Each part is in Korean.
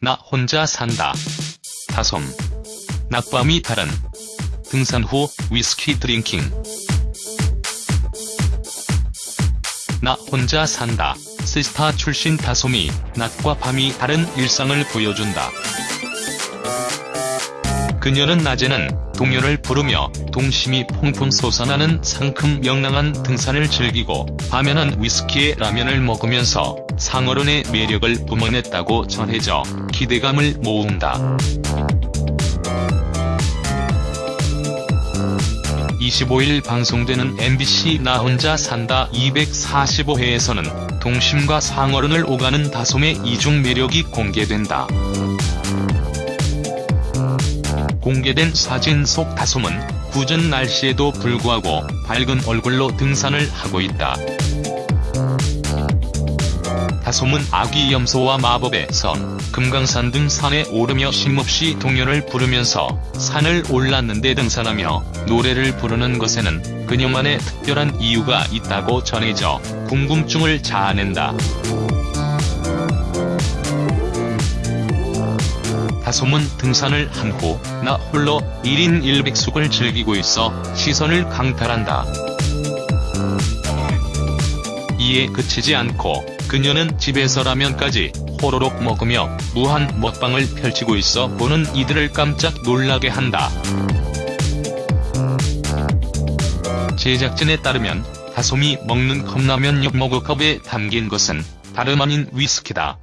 나 혼자 산다. 다솜. 낮밤이 다른. 등산 후 위스키 drinking. 나 혼자 산다. 시스타 출신 다솜이 낮과 밤이 다른 일상을 보여준다. 그녀는 낮에는 동요를 부르며 동심이 퐁퐁 솟아나는 상큼 명랑한 등산을 즐기고 밤에는 위스키에 라면을 먹으면서 상어른의 매력을 뿜어냈다고 전해져 기대감을 모은다. 25일 방송되는 MBC 나 혼자 산다 245회에서는 동심과 상어른을 오가는 다솜의 이중 매력이 공개된다. 공개된 사진 속 다솜은 굳은 날씨에도 불구하고 밝은 얼굴로 등산을 하고 있다. 다솜은 아기 염소와 마법의 선, 금강산 등 산에 오르며 쉼없이 동요를 부르면서 산을 올랐는데 등산하며 노래를 부르는 것에는 그녀만의 특별한 이유가 있다고 전해져 궁금증을 자아낸다. 다솜은 등산을 한 후 나 홀로 1인 1백숙을 즐기고 있어 시선을 강탈한다. 이에 그치지 않고 그녀는 집에서 라면까지 호로록 먹으며 무한 먹방을 펼치고 있어 보는 이들을 깜짝 놀라게 한다. 제작진에 따르면 다솜이 먹는 컵라면 6머그컵에 담긴 것은 다름 아닌 위스키다.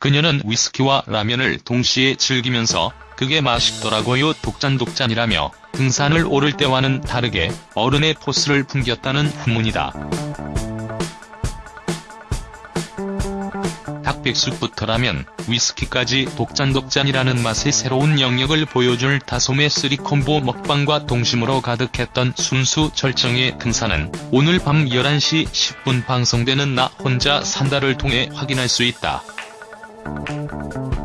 그녀는 위스키와 라면을 동시에 즐기면서 그게 맛있더라고요 독잔독잔이라며 등산을 오를 때와는 다르게 어른의 포스를 풍겼다는 후문이다. 닭백숙부터라면 위스키까지 독잔독잔이라는 맛의 새로운 영역을 보여줄 다솜의 쓰리콤보 먹방과 동심으로 가득했던 순수 절정의 등산은 오늘 밤 11시 10분 방송되는 나 혼자 산다를 통해 확인할 수 있다. you